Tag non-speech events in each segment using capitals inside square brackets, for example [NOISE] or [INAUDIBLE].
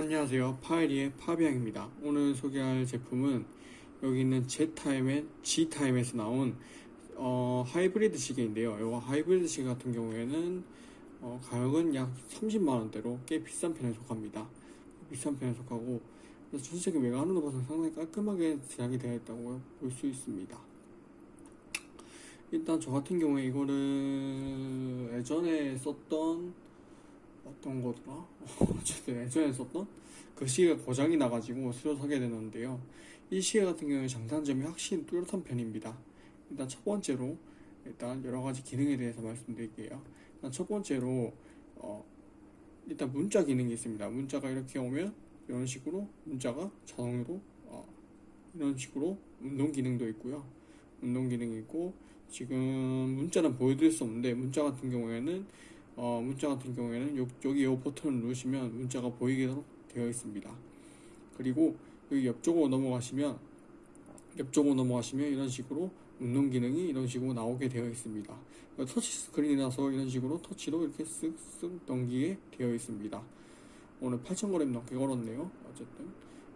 안녕하세요. 파이리의 파비앙입니다. 오늘 소개할 제품은 여기 있는 Z타임의 G타임에서 나온 어, 하이브리드 시계인데요. 이거 하이브리드 시계 같은 경우에는 어, 가격은 약 30만원대로 꽤 비싼 편에 속합니다. 비싼 편에 속하고 전체적인 외관으로 봐서 상당히 깔끔하게 제작이 되어 있다고 볼 수 있습니다. 일단 저 같은 경우에 이거를 예전에 썼던 어떤 거더라? [LAUGHS] 어쨌든 예전에 썼던 그 시계가 고장이 나가지고 새로 사게 되는데요. 이 시계 같은 경우에 장단점이 확실히 뚜렷한 편입니다. 일단 첫 번째로 일단 여러 가지 기능에 대해서 말씀드릴게요. 일단 첫 번째로 어, 일단 문자 기능이 있습니다. 문자가 이렇게 오면 이런 식으로 문자가 자동으로 어, 이런 식으로 운동 기능도 있고요. 운동 기능이 있고 지금 문자는 보여드릴 수 없는데 문자 같은 경우에는 어, 문자 같은 경우에는 요, 여기 이 버튼을 누르시면 문자가 보이도록 되어 있습니다. 그리고 여기 옆쪽으로 넘어가시면 옆쪽으로 넘어가시면 이런 식으로 운동 기능이 이런 식으로 나오게 되어 있습니다. 터치 스크린이라서 이런 식으로 터치로 이렇게 쓱쓱 넘기게 되어 있습니다. 오늘 8,000g 넘게 걸었네요. 어쨌든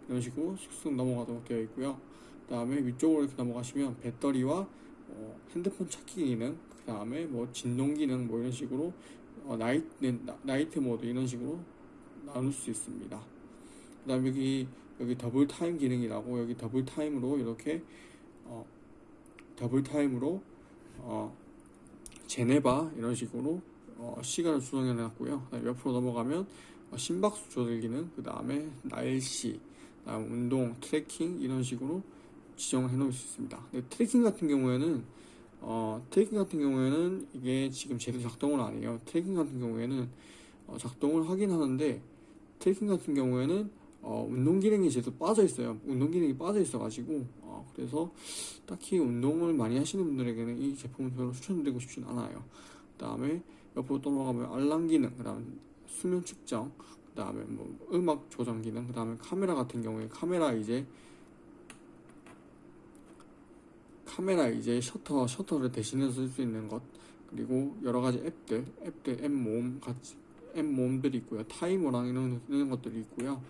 이런 식으로 쓱쓱 넘어가도록 되어 있고요. 그 다음에 위쪽으로 이렇게 넘어가시면 배터리와 어, 핸드폰 찾기 기능, 그 다음에 뭐 진동 기능 뭐 이런 식으로 어, night, night mode 이런 식으로 나눌 수 있습니다. 그 다음 여기 여기 double time 기능이라고 여기 double time으로 이렇게 어, double time으로 어, 제네바 이런 식으로 어, 시간을 조정해 놨고요. 옆으로 넘어가면 어, 심박수 조절 기능, 그 다음에 날씨, 그다음 운동, tracking 이런 식으로 지정을 해 놓을 수 있습니다. tracking 같은 경우에는 어, tracking 같은 경우에는 이게 지금 제대로 작동을 안 해요. tracking 같은 경우에는 어, 작동을 하긴 하는데 tracking 같은 경우에는 어, 운동 기능이 제대로 빠져 있어요. 운동 기능이 빠져 있어 가지고 어, 그래서 딱히 운동을 많이 하시는 분들에게는 이 제품을 별로 추천드리고 싶진 않아요. 그 다음에 옆으로 또 넘어가면 알람 기능, 그 다음에 수면 측정, 그 다음에 뭐 음악 조정 기능, 그 다음에 카메라 같은 경우에 카메라 이제 카메라 이제 셔터 셔터를 대신해서 쓸 수 있는 것 그리고 여러 가지 앱들 앱들 앱 모음 같이 앱 모음들이 있고요 타이머랑 이런 이런 것들이 있고요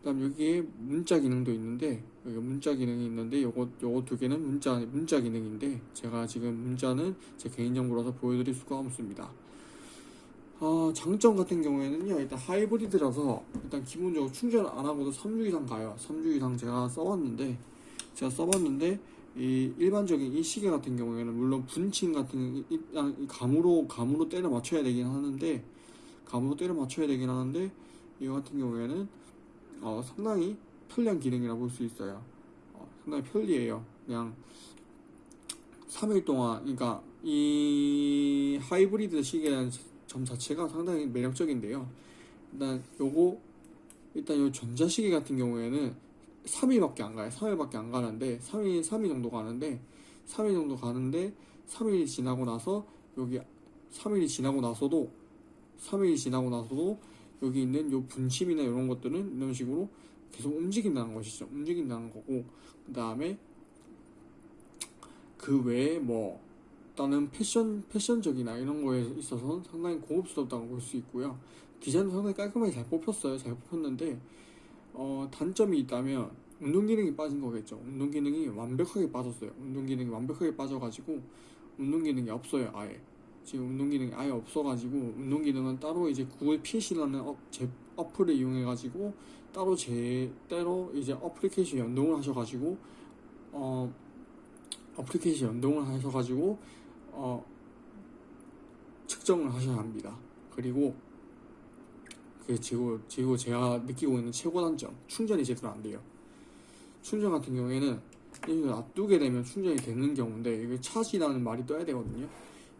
그 다음 여기에 문자 기능도 있는데 여기 문자 기능이 있는데 요거 요거 두 개는 문자 문자 기능인데 제가 지금 문자는 제 개인 정보라서 보여드릴 수가 없습니다. 아 장점 같은 경우에는요 일단 하이브리드라서 일단 기본적으로 충전 안 하고도 3주 이상 가요. 3주 이상 제가 써봤는데 제가 써봤는데 이 일반적인 이 시계 같은 경우에는 물론 분칭 같은 이, 이, 이 감으로 감으로 때려 맞춰야 되긴 하는데 감으로 때려 맞춰야 되긴 하는데 이거 같은 경우에는 어, 상당히 편리한 기능이라 볼수 있어요. 어, 상당히 편리해요. 그냥 3일 동안 그러니까 이 하이브리드 시계라는 점 자체가 상당히 매력적인데요. 일단 요거 일단 요 전자시계 같은 경우에는 3일밖에 안 가요. 3일밖에 안 가는데 3일 3일 정도 가는데 3일 정도 가는데 3일이 지나고 나서 여기 3일이 지나고 나서도 3일이 지나고 나서도 여기 있는 요 분침이나 이런 것들은 이런 식으로 계속 움직인다는 것이죠. 움직인다는 거고 그 다음에 그 외에 뭐 다른 패션 패션적이나 이런 거에 있어서는 상당히 고급스럽다고 볼 수 있고요. 디자인도 상당히 깔끔하게 잘 뽑혔어요. 잘 뽑혔는데 어, 단점이 있다면 운동 기능이 빠진 거겠죠. 운동 기능이 완벽하게 빠졌어요. 운동 기능이 완벽하게 빠져가지고 운동 기능이 없어요. 아예. 지금 운동 기능이 아예 없어가지고 운동 기능은 따로 이제 구글 Fit이라는 어, 제 어플을 이용해가지고 따로 제 때로 이제 어플리케이션 연동을 하셔가지고 어 어플리케이션 연동을 하셔가지고 어 측정을 하셔야 합니다. 그리고 그 지금 지금 제가 느끼고 있는 최고 단점 충전이 제대로 안 돼요. 충전 같은 경우에는 이걸 놔두게 되면 충전이 되는 경우인데 이게 차지라는 말이 떠야 되거든요.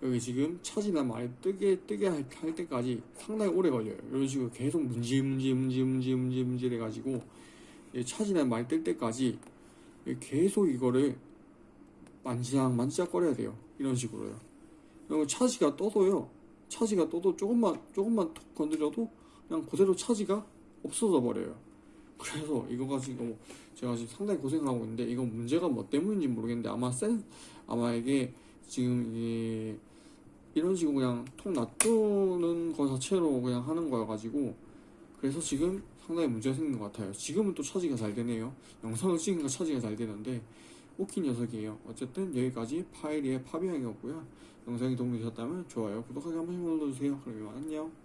여기 지금 차지나 말이 뜨게 뜨게 할, 할 때까지 상당히 오래 걸려요. 이런 식으로 계속 문지 문지 문지 문지 문지 문지 해가지고 차지나 말이 뜰 때까지 계속 이거를 만지작 만지작 거려야 돼요. 이런 식으로요. 그리고 차지가 떠도요. 차지가 떠도 조금만 조금만 톡 건드려도 그냥 그대로 차지가 없어져 버려요. 그래서 이거 가지고 제가 지금 상당히 고생을 하고 있는데 이건 문제가 뭐 때문인지 모르겠는데 아마 센 아마 이게 지금 이게 이런 식으로 그냥 통 놔두는 거 자체로 그냥 하는 거여가지고 그래서 지금 상당히 문제가 생긴 것 같아요. 지금은 또 차지가 잘 되네요. 영상을 찍으니까 차지가 잘 되는데 웃긴 녀석이에요. 어쨌든 여기까지 파이리의 파비앙이었고요. 영상이 도움이 되셨다면 좋아요, 구독하기 한 번씩 눌러주세요. 그럼 이만 안녕.